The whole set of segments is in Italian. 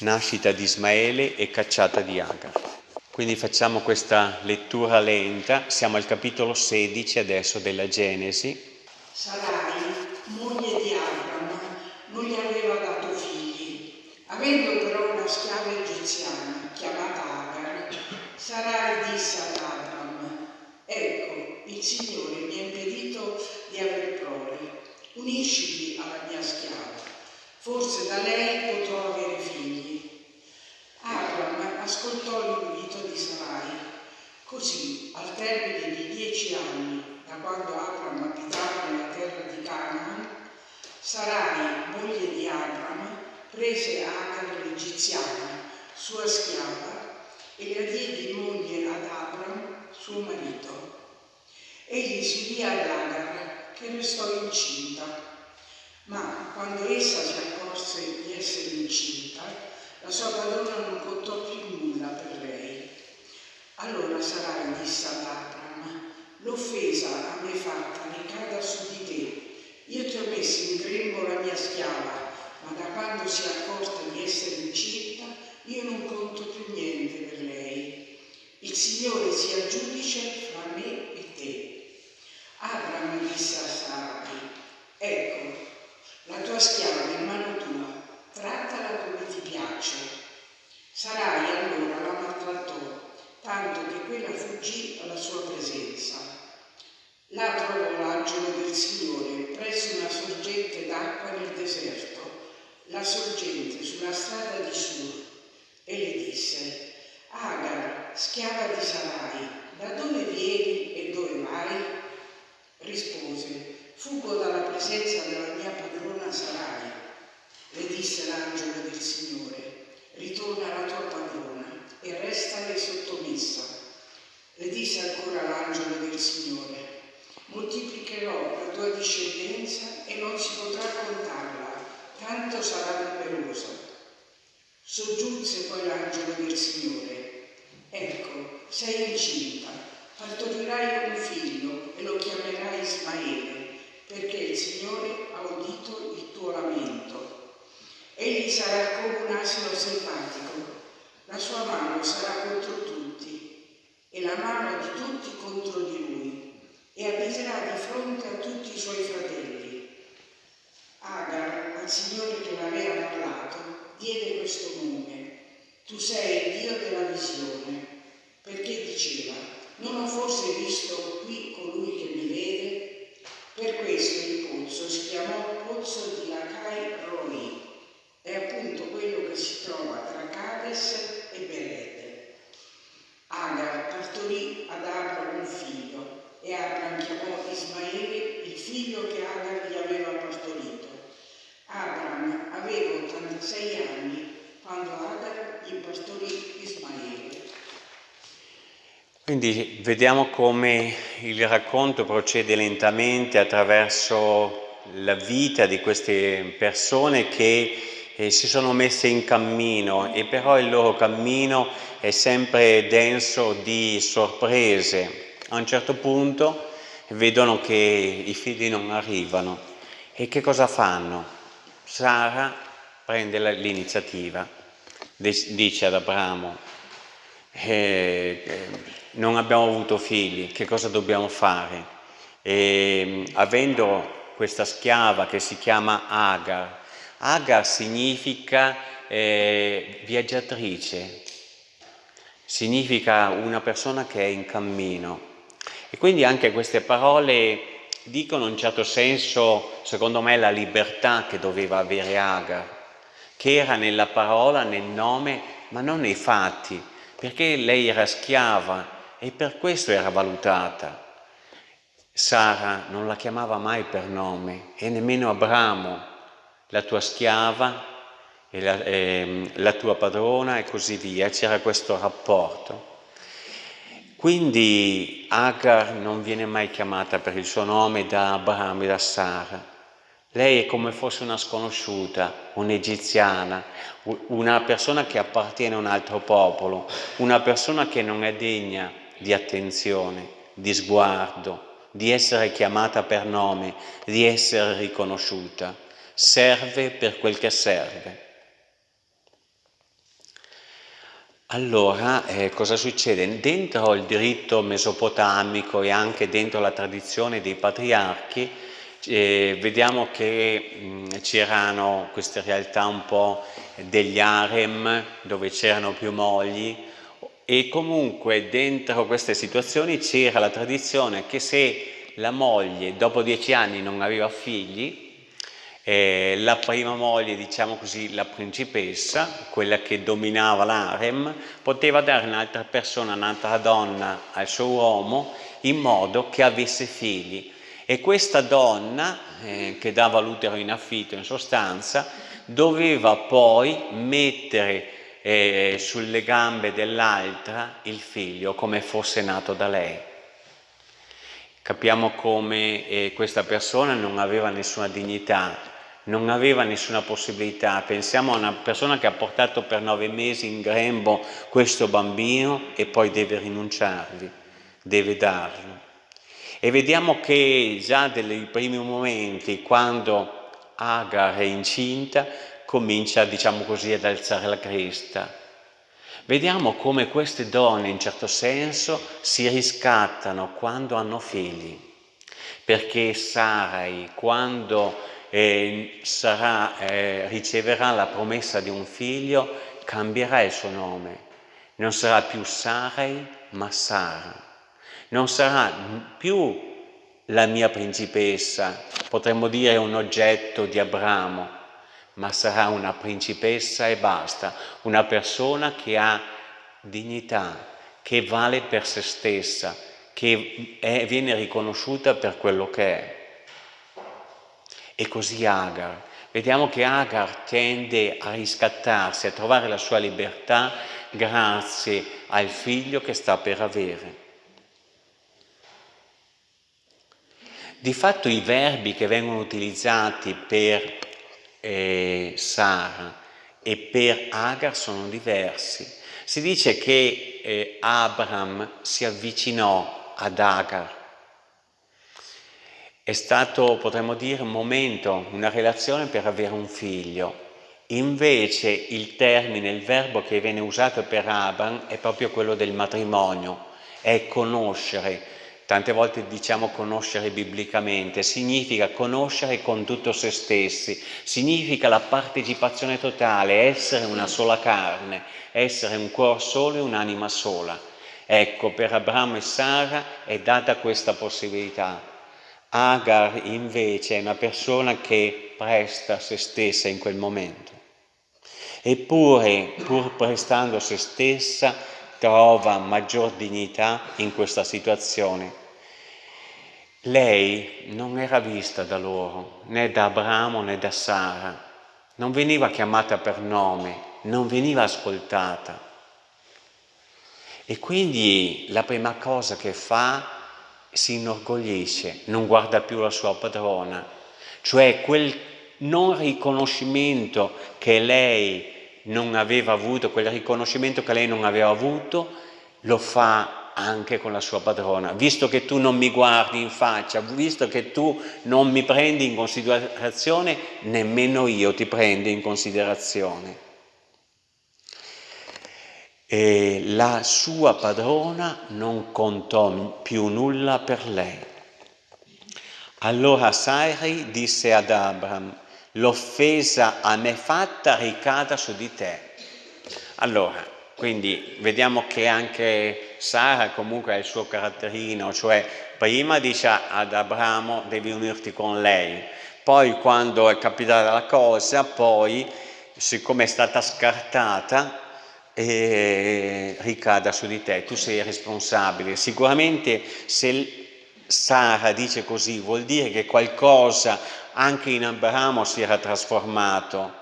nascita di Ismaele e cacciata di Agar. Quindi facciamo questa lettura lenta, siamo al capitolo 16 adesso della Genesi. Sarai, moglie di Abram, non gli aveva dato figli, avendo però una schiava egiziana chiamata Agar, Sarai disse ad Abram, ecco, il Signore mi ha impedito di aver prole, unisciti alla mia schiava, forse da lei potrò avere figli. Abram ascoltò l'invito di Sarai. Così, al termine di dieci anni, da quando Abram abitava nella terra di Canaan, Sarai, moglie di Abram, prese Agar l'egiziana, sua schiava, e la diede in moglie ad Abram, suo marito. Egli si udì ad Agar, che restò incinta. Ma quando essa si accorse di essere incinta, la sua padrona non contò più nulla per lei. Allora Sarai disse ad Abram, l'offesa a me fatta ricada su di te. Io ti ho messo in grembo la mia schiava, ma da quando si è accorta di essere incinta, io non conto più niente per lei. Il Signore sia giudice fra me e te. Abram disse a Sarai, ecco, la tua schiava è in mano tua, trattala come ti piace. Sarai allora la maltrattò, tanto che quella fuggì alla sua presenza. Là trovò l'angelo del Signore presso una sorgente d'acqua nel deserto, la sorgente sulla strada di Sur, e le disse, Agar, schiava di Sarai, da dove vieni e dove vai? Rispose, fuggo dalla presenza della mia padrona Sarai le disse l'angelo del Signore, ritorna alla tua padrona e restale sottomessa. Le disse ancora l'angelo del Signore, moltiplicherò la tua discendenza e non si potrà contarla, tanto sarà numerosa. Soggiunse poi l'angelo del Signore, sei incinta, partorirai un figlio e lo chiamerai Ismaele, perché il Signore ha udito il tuo lamento Egli sarà come un asino selvatico, la sua mano sarà contro tutti e la mano di tutti contro di lui e abiterà di fronte a tutti i suoi fratelli. Agar, al Signore che l'aveva parlato, diede questo nome. Tu sei il Dio della visione, perché diceva, non ho forse visto qui colui che mi vede? Per questo il pozzo si chiamò pozzo di Lacai Roi è appunto quello che si trova tra Cades e Bered. Agar partorì ad Abram un figlio e Abram chiamò Ismaele il figlio che Agar gli aveva partorito. Abram aveva 86 anni quando Agar gli partorì Ismaele. Quindi vediamo come il racconto procede lentamente attraverso la vita di queste persone che eh, si sono messe in cammino e però il loro cammino è sempre denso di sorprese. A un certo punto vedono che i figli non arrivano e che cosa fanno? Sara prende l'iniziativa, dice ad Abramo, eh, non abbiamo avuto figli, che cosa dobbiamo fare? E, avendo questa schiava che si chiama Agar, Agar significa eh, viaggiatrice, significa una persona che è in cammino. E quindi anche queste parole dicono in un certo senso, secondo me, la libertà che doveva avere Agar, che era nella parola, nel nome, ma non nei fatti, perché lei era schiava e per questo era valutata. Sara non la chiamava mai per nome e nemmeno Abramo, la tua schiava e la, eh, la tua padrona e così via, c'era questo rapporto. Quindi Agar non viene mai chiamata per il suo nome da Abramo e da Sara. Lei è come fosse una sconosciuta, un'egiziana, una persona che appartiene a un altro popolo, una persona che non è degna di attenzione, di sguardo, di essere chiamata per nome, di essere riconosciuta serve per quel che serve. Allora, eh, cosa succede? Dentro il diritto mesopotamico e anche dentro la tradizione dei patriarchi, eh, vediamo che c'erano queste realtà un po' degli harem dove c'erano più mogli e comunque dentro queste situazioni c'era la tradizione che se la moglie dopo dieci anni non aveva figli eh, la prima moglie, diciamo così, la principessa, quella che dominava l'harem, poteva dare un'altra persona, un'altra donna al suo uomo in modo che avesse figli. E questa donna, eh, che dava l'utero in affitto in sostanza, doveva poi mettere eh, sulle gambe dell'altra il figlio come fosse nato da lei. Capiamo come eh, questa persona non aveva nessuna dignità, non aveva nessuna possibilità. Pensiamo a una persona che ha portato per nove mesi in grembo questo bambino e poi deve rinunciarvi, deve darlo. E vediamo che già dai primi momenti, quando Agar è incinta, comincia, diciamo così, ad alzare la cresta. Vediamo come queste donne, in certo senso, si riscattano quando hanno figli, perché Sarai, quando eh, sarà, eh, riceverà la promessa di un figlio, cambierà il suo nome. Non sarà più Sarai, ma Sara. Non sarà più la mia principessa, potremmo dire un oggetto di Abramo, ma sarà una principessa e basta, una persona che ha dignità, che vale per se stessa, che è, viene riconosciuta per quello che è. E così Agar. Vediamo che Agar tende a riscattarsi, a trovare la sua libertà grazie al figlio che sta per avere. Di fatto i verbi che vengono utilizzati per eh, Sara e per Agar sono diversi. Si dice che eh, Abram si avvicinò ad Agar è stato, potremmo dire, un momento, una relazione per avere un figlio. Invece il termine, il verbo che viene usato per Abraham è proprio quello del matrimonio, è conoscere. Tante volte diciamo conoscere biblicamente, significa conoscere con tutto se stessi, significa la partecipazione totale, essere una sola carne, essere un cuore solo e un'anima sola. Ecco, per Abramo e Sara è data questa possibilità. Agar invece è una persona che presta se stessa in quel momento. Eppure, pur prestando se stessa, trova maggior dignità in questa situazione. Lei non era vista da loro, né da Abramo né da Sara, non veniva chiamata per nome, non veniva ascoltata. E quindi la prima cosa che fa si inorgoglisce, non guarda più la sua padrona, cioè quel non riconoscimento che lei non aveva avuto, quel riconoscimento che lei non aveva avuto, lo fa anche con la sua padrona. Visto che tu non mi guardi in faccia, visto che tu non mi prendi in considerazione, nemmeno io ti prendo in considerazione e la sua padrona non contò più nulla per lei. Allora Sarai disse ad Abram, l'offesa a me fatta ricada su di te. Allora, quindi vediamo che anche Sara comunque ha il suo caratterino, cioè prima dice ad Abramo devi unirti con lei, poi quando è capitata la cosa, poi siccome è stata scartata, eh, ricada su di te, tu sei responsabile. Sicuramente se Sara dice così vuol dire che qualcosa anche in Abramo si era trasformato.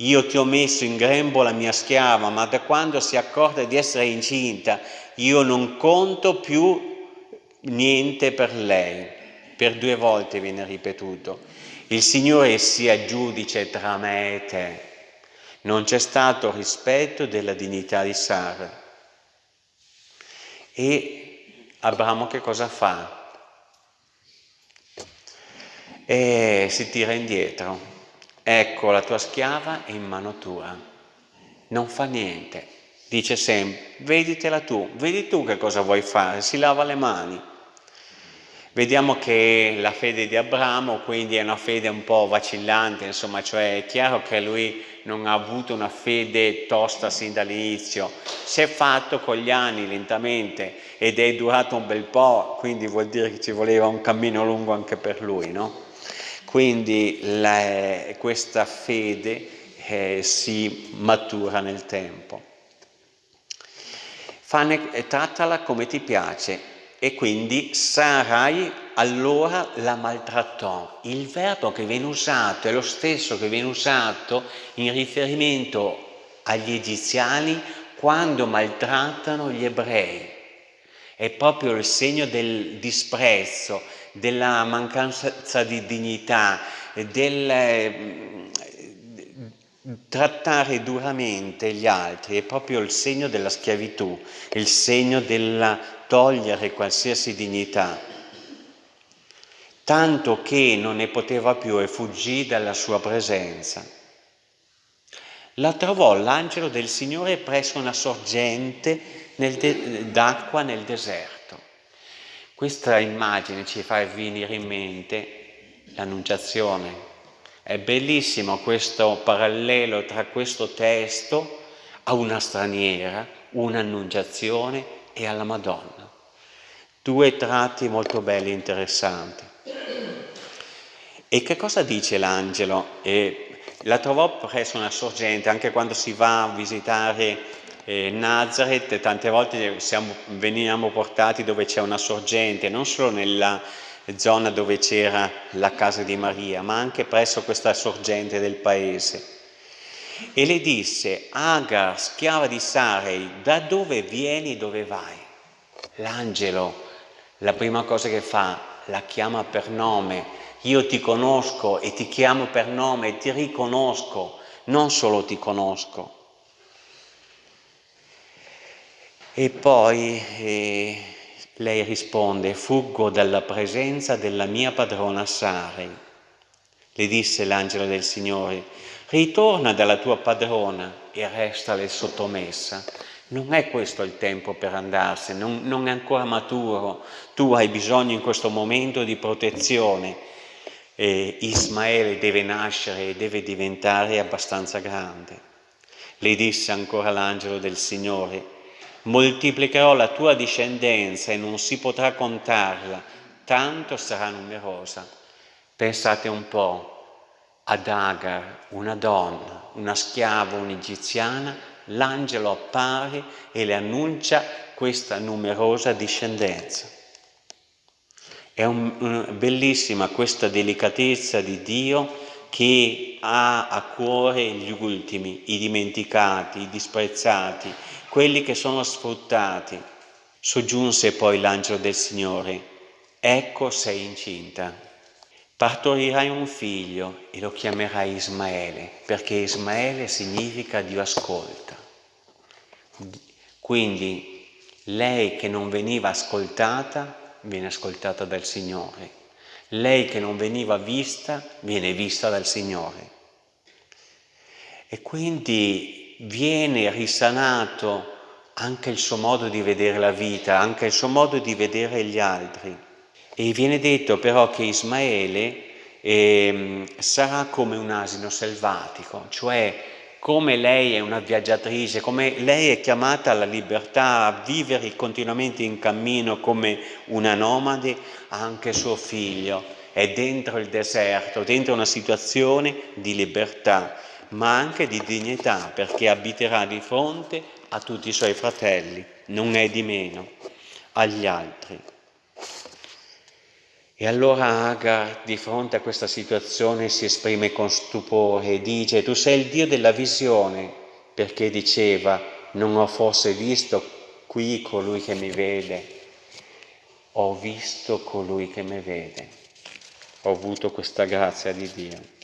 Io ti ho messo in grembo la mia schiava, ma da quando si accorge di essere incinta, io non conto più niente per lei. Per due volte viene ripetuto. Il Signore sia giudice tra me e te. Non c'è stato rispetto della dignità di Sara. E Abramo che cosa fa? E si tira indietro. Ecco, la tua schiava è in mano tua. Non fa niente. dice sempre, veditela tu, vedi tu che cosa vuoi fare, si lava le mani. Vediamo che la fede di Abramo quindi è una fede un po' vacillante, insomma, cioè è chiaro che lui non ha avuto una fede tosta sin dall'inizio, si è fatto con gli anni lentamente ed è durato un bel po', quindi vuol dire che ci voleva un cammino lungo anche per lui, no? Quindi la, questa fede eh, si matura nel tempo. Fane, eh, trattala come ti piace e quindi Sarai allora la maltrattò. Il verbo che viene usato è lo stesso che viene usato in riferimento agli egiziani quando maltrattano gli ebrei. È proprio il segno del disprezzo, della mancanza di dignità, del trattare duramente gli altri è proprio il segno della schiavitù, il segno della togliere qualsiasi dignità, tanto che non ne poteva più e fuggì dalla sua presenza. La trovò l'angelo del Signore presso una sorgente d'acqua nel deserto. Questa immagine ci fa venire in mente l'annunciazione, è bellissimo questo parallelo tra questo testo a una straniera, un'annunciazione e alla Madonna. Due tratti molto belli e interessanti. E che cosa dice l'angelo? la trovò presso una sorgente, anche quando si va a visitare eh, Nazareth, tante volte siamo, veniamo portati dove c'è una sorgente, non solo nella zona dove c'era la casa di Maria, ma anche presso questa sorgente del paese. E le disse, Agar, schiava di Sarei, da dove vieni, dove vai? L'angelo, la prima cosa che fa, la chiama per nome, io ti conosco e ti chiamo per nome e ti riconosco, non solo ti conosco. E poi eh, lei risponde, fuggo dalla presenza della mia padrona Sari. Le disse l'angelo del Signore, ritorna dalla tua padrona e restale sottomessa. Non è questo il tempo per andarsene, non, non è ancora maturo. Tu hai bisogno in questo momento di protezione. E Ismaele deve nascere e deve diventare abbastanza grande. Le disse ancora l'angelo del Signore, moltiplicherò la tua discendenza e non si potrà contarla, tanto sarà numerosa. Pensate un po' ad Agar, una donna, una schiava, un'egiziana, l'angelo appare e le annuncia questa numerosa discendenza. È un, bellissima questa delicatezza di Dio che ha a cuore gli ultimi, i dimenticati, i disprezzati, quelli che sono sfruttati. Soggiunse poi l'angelo del Signore, ecco sei incinta, partorirai un figlio e lo chiamerai Ismaele, perché Ismaele significa Dio ascolta. Quindi lei che non veniva ascoltata, viene ascoltata dal Signore. Lei che non veniva vista, viene vista dal Signore. E quindi viene risanato anche il suo modo di vedere la vita, anche il suo modo di vedere gli altri. E viene detto però che Ismaele eh, sarà come un asino selvatico, cioè come lei è una viaggiatrice, come lei è chiamata alla libertà, a vivere continuamente in cammino come una nomade, anche suo figlio è dentro il deserto, dentro una situazione di libertà ma anche di dignità, perché abiterà di fronte a tutti i suoi fratelli, non è di meno, agli altri. E allora Agar, di fronte a questa situazione, si esprime con stupore e dice, tu sei il Dio della visione, perché diceva, non ho forse visto qui colui che mi vede, ho visto colui che mi vede, ho avuto questa grazia di Dio.